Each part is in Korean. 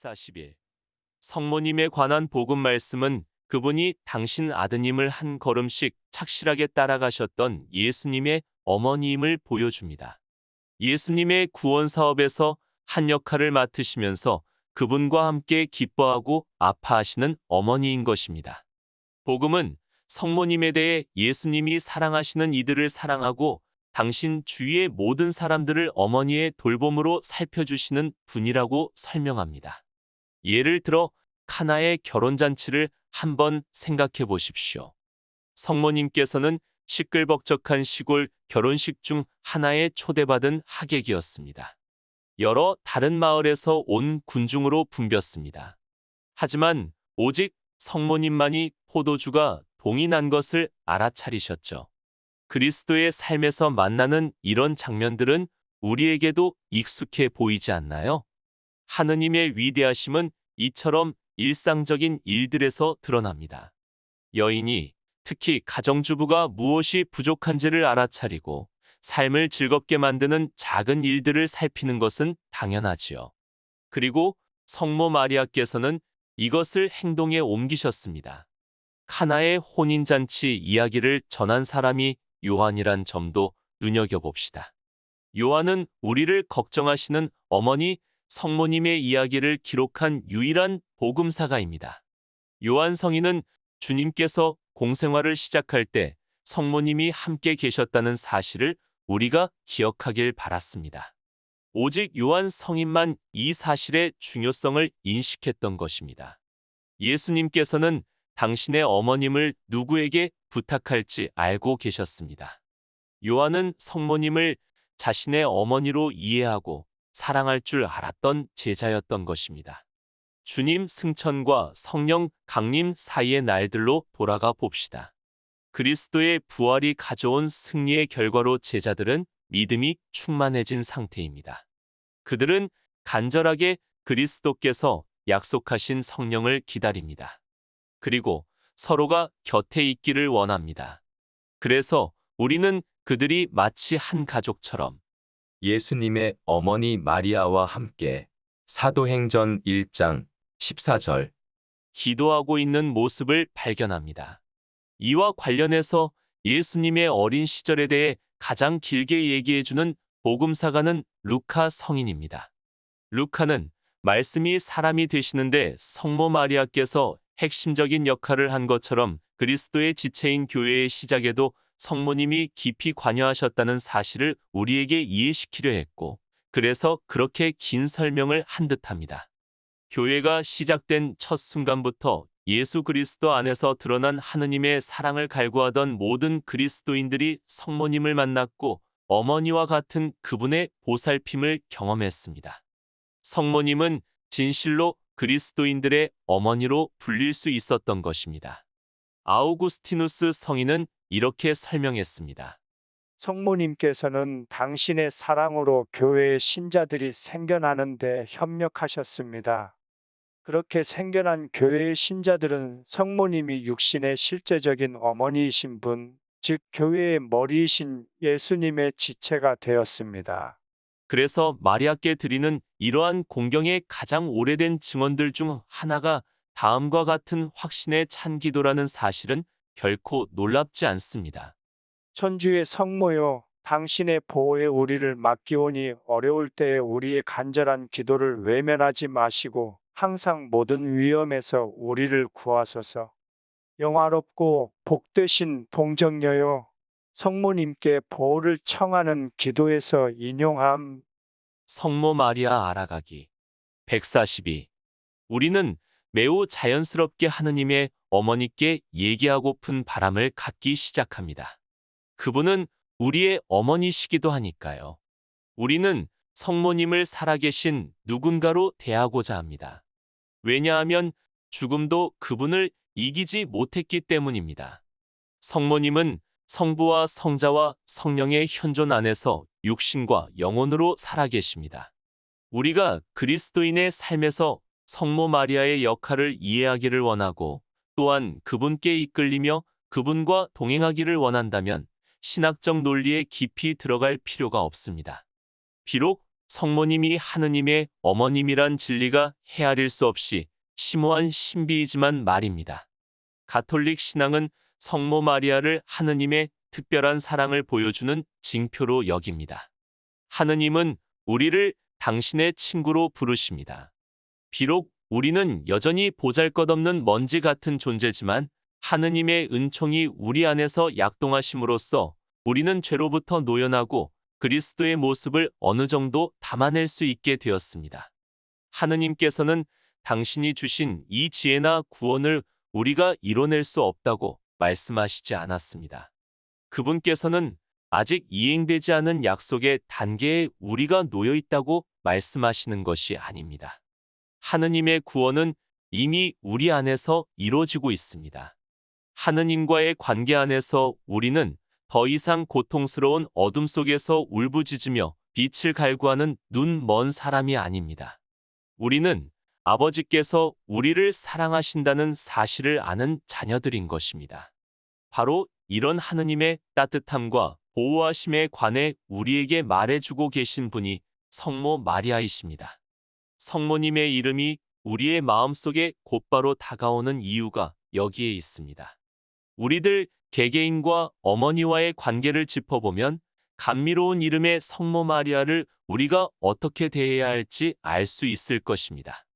141. 성모님에 관한 복음 말씀은 그분이 당신 아드님을 한 걸음씩 착실하게 따라가셨던 예수님의 어머니임을 보여줍니다. 예수님의 구원 사업에서 한 역할을 맡으시면서 그분과 함께 기뻐하고 아파하시는 어머니인 것입니다. 복음은 성모님에 대해 예수님이 사랑하시는 이들을 사랑하고 당신 주위의 모든 사람들을 어머니의 돌봄으로 살펴주시는 분이라고 설명합니다. 예를 들어 카나의 결혼잔치를 한번 생각해 보십시오. 성모님께서는 시끌벅적한 시골 결혼식 중 하나에 초대받은 하객이었습니다. 여러 다른 마을에서 온 군중으로 붐볐습니다. 하지만 오직 성모님만이 포도주가 동이 난 것을 알아차리셨죠. 그리스도의 삶에서 만나는 이런 장면들은 우리에게도 익숙해 보이지 않나요? 하느님의 위대하심은 이처럼 일상적인 일들에서 드러납니다. 여인이 특히 가정주부가 무엇이 부족한지를 알아차리고 삶을 즐겁게 만드는 작은 일들을 살피는 것은 당연하지요. 그리고 성모 마리아께서는 이것을 행동에 옮기셨습니다. 카나의 혼인잔치 이야기를 전한 사람이 요한이란 점도 눈여겨봅시다. 요한은 우리를 걱정하시는 어머니 성모님의 이야기를 기록한 유일한 복음사가입니다. 요한 성인은 주님께서 공생활을 시작할 때 성모님이 함께 계셨다는 사실을 우리가 기억하길 바랐습니다. 오직 요한 성인만 이 사실의 중요성을 인식했던 것입니다. 예수님께서는 당신의 어머님을 누구에게 부탁할지 알고 계셨습니다. 요한은 성모님을 자신의 어머니로 이해하고 사랑할 줄 알았던 제자였던 것입니다. 주님 승천과 성령 강림 사이의 날들로 돌아가 봅시다. 그리스도의 부활이 가져온 승리의 결과로 제자들은 믿음이 충만해진 상태입니다. 그들은 간절하게 그리스도께서 약속하신 성령을 기다립니다. 그리고 서로가 곁에 있기를 원합니다. 그래서 우리는 그들이 마치 한 가족처럼 예수님의 어머니 마리아와 함께 사도행전 1장 14절 기도하고 있는 모습을 발견합니다. 이와 관련해서 예수님의 어린 시절에 대해 가장 길게 얘기해주는 복음사가는 루카 성인입니다. 루카는 말씀이 사람이 되시는데 성모 마리아께서 핵심적인 역할을 한 것처럼 그리스도의 지체인 교회의 시작에도 성모님이 깊이 관여하셨다는 사실을 우리에게 이해시키려 했고, 그래서 그렇게 긴 설명을 한 듯합니다. 교회가 시작된 첫 순간부터 예수 그리스도 안에서 드러난 하느님의 사랑을 갈구하던 모든 그리스도인들이 성모님을 만났고 어머니와 같은 그분의 보살핌을 경험했습니다. 성모님은 진실로 그리스도인들의 어머니로 불릴 수 있었던 것입니다. 아우구스티누스 성인은 이렇게 설명했습니다. 성모님께서는 당신의 사랑으로 교회의 신자들이 생겨나는데 협력하셨습니다. 그렇게 생겨난 교회의 신자들은 성모님이 육신의 실제적인 어머니이신 분, 즉 교회의 머리이신 예수님의 지체가 되었습니다. 그래서 마리아께 드리는 이러한 공경의 가장 오래된 증언들 중 하나가 다음과 같은 확신의 찬 기도라는 사실은 결코 놀랍지 않습니다. 천주의 성모요, 당신의 보호에 우리를 맡기오니 어려울 때에 우리의 간절한 기도를 외면하지 마시고 항상 모든 위험에서 우리를 구하소서. 영화롭고 복되신 동정녀요, 성모님께 보호를 청하는 기도에서 인용함. 성모 마리아 알아가기 142. 우리는 매우 자연스럽게 하느님의 어머니께 얘기하고픈 바람을 갖기 시작합니다. 그분은 우리의 어머니시기도 하니까요. 우리는 성모님을 살아계신 누군가로 대하고자 합니다. 왜냐하면 죽음도 그분을 이기지 못했기 때문입니다. 성모님은 성부와 성자와 성령의 현존 안에서 육신과 영혼으로 살아계십니다. 우리가 그리스도인의 삶에서 성모 마리아의 역할을 이해하기를 원하고 또한 그분께 이끌리며 그분과 동행하기를 원한다면 신학적 논리에 깊이 들어갈 필요가 없습니다. 비록 성모님이 하느님의 어머님이란 진리가 헤아릴 수 없이 심오한 신비이지만 말입니다. 가톨릭 신앙은 성모 마리아를 하느님의 특별한 사랑을 보여주는 징표로 여깁니다. 하느님은 우리를 당신의 친구로 부르십니다. 비록 우리는 여전히 보잘것없는 먼지 같은 존재지만 하느님의 은총이 우리 안에서 약동하심으로써 우리는 죄로부터 노연하고 그리스도의 모습을 어느 정도 담아낼 수 있게 되었습니다. 하느님께서는 당신이 주신 이 지혜나 구원을 우리가 이뤄낼 수 없다고 말씀하시지 않았습니다. 그분께서는 아직 이행되지 않은 약속의 단계에 우리가 놓여 있다고 말씀하시는 것이 아닙니다. 하느님의 구원은 이미 우리 안에서 이루어지고 있습니다. 하느님과의 관계 안에서 우리는 더 이상 고통스러운 어둠 속에서 울부짖으며 빛을 갈구하는 눈 먼 사람이 아닙니다. 우리는 아버지께서 우리를 사랑하신다는 사실을 아는 자녀들인 것입니다. 바로 이런 하느님의 따뜻함과 보호하심에 관해 우리에게 말해주고 계신 분이 성모 마리아이십니다. 성모님의 이름이 우리의 마음속에 곧바로 다가오는 이유가 여기에 있습니다. 우리들 개개인과 어머니와의 관계를 짚어보면 감미로운 이름의 성모 마리아를 우리가 어떻게 대해야 할지 알 수 있을 것입니다.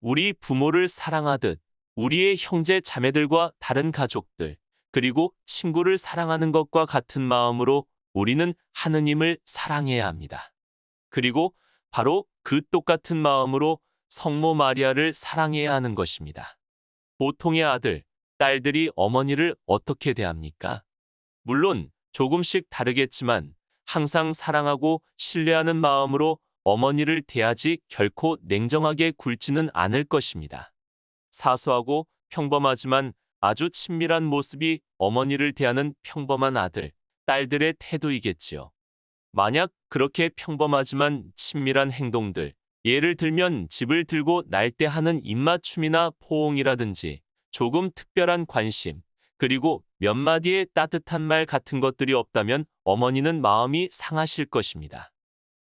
우리 부모를 사랑하듯 우리의 형제 자매들과 다른 가족들, 그리고 친구를 사랑하는 것과 같은 마음으로 우리는 하느님을 사랑해야 합니다. 그리고 바로 그 똑같은 마음으로 성모 마리아를 사랑해야 하는 것입니다. 보통의 아들, 딸들이 어머니를 어떻게 대합니까? 물론 조금씩 다르겠지만 항상 사랑하고 신뢰하는 마음으로 어머니를 대하지 결코 냉정하게 굴지는 않을 것입니다. 사소하고 평범하지만 아주 친밀한 모습이 어머니를 대하는 평범한 아들, 딸들의 태도이겠지요. 만약 그렇게 평범하지만 친밀한 행동들, 예를 들면 집을 들고 날 때 하는 입맞춤이나 포옹이라든지 조금 특별한 관심, 그리고 몇 마디의 따뜻한 말 같은 것들이 없다면 어머니는 마음이 상하실 것입니다.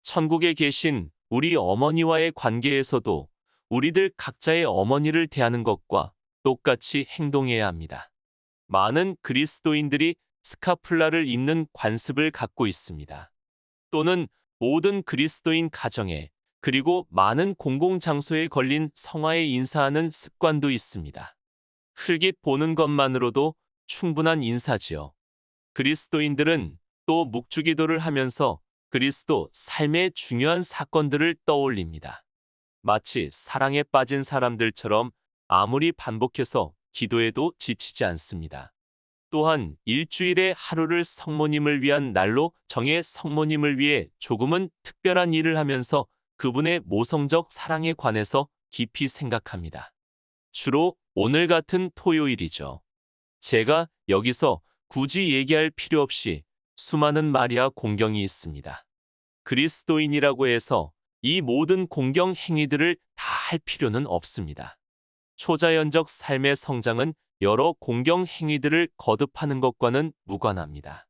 천국에 계신 우리 어머니와의 관계에서도 우리들 각자의 어머니를 대하는 것과 똑같이 행동해야 합니다. 많은 그리스도인들이 스카플라를 입는 관습을 갖고 있습니다. 또는 모든 그리스도인 가정에 그리고 많은 공공장소에 걸린 성화에 인사하는 습관도 있습니다. 흘깃 보는 것만으로도 충분한 인사지요. 그리스도인들은 또 묵주기도를 하면서 그리스도 삶의 중요한 사건들을 떠올립니다. 마치 사랑에 빠진 사람들처럼 아무리 반복해서 기도해도 지치지 않습니다. 또한 일주일에 하루를 성모님을 위한 날로 정해 성모님을 위해 조금은 특별한 일을 하면서 그분의 모성적 사랑에 관해서 깊이 생각합니다. 주로 오늘 같은 토요일이죠. 제가 여기서 굳이 얘기할 필요 없이 수많은 마리아 공경이 있습니다. 그리스도인이라고 해서 이 모든 공경 행위들을 다 할 필요는 없습니다. 초자연적 삶의 성장은 여러 공경 행위들을 거듭하는 것과는 무관합니다.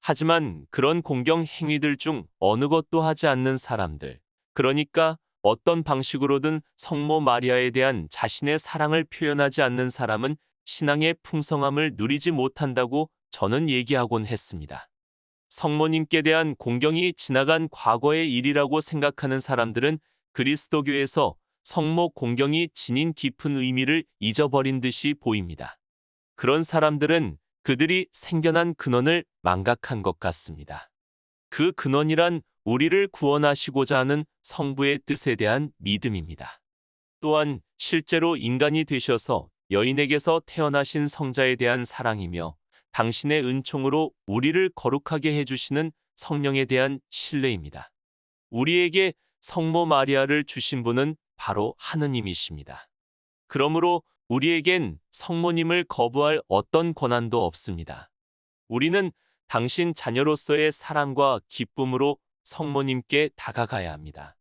하지만 그런 공경 행위들 중 어느 것도 하지 않는 사람들, 그러니까 어떤 방식으로든 성모 마리아에 대한 자신의 사랑을 표현하지 않는 사람은 신앙의 풍성함을 누리지 못한다고 저는 얘기하곤 했습니다. 성모님께 대한 공경이 지나간 과거의 일이라고 생각하는 사람들은 그리스도교에서 성모 공경이 지닌 깊은 의미를 잊어버린 듯이 보입니다. 그런 사람들은 그들이 생겨난 근원을 망각한 것 같습니다. 그 근원이란 우리를 구원하시고자 하는 성부의 뜻에 대한 믿음입니다. 또한 실제로 인간이 되셔서 여인에게서 태어나신 성자에 대한 사랑이며 당신의 은총으로 우리를 거룩하게 해주시는 성령에 대한 신뢰입니다. 우리에게 성모 마리아를 주신 분은 바로 하느님이십니다. 그러므로 우리에겐 성모님을 거부할 어떤 권한도 없습니다. 우리는 당신 자녀로서의 사랑과 기쁨으로 성모님께 다가가야 합니다.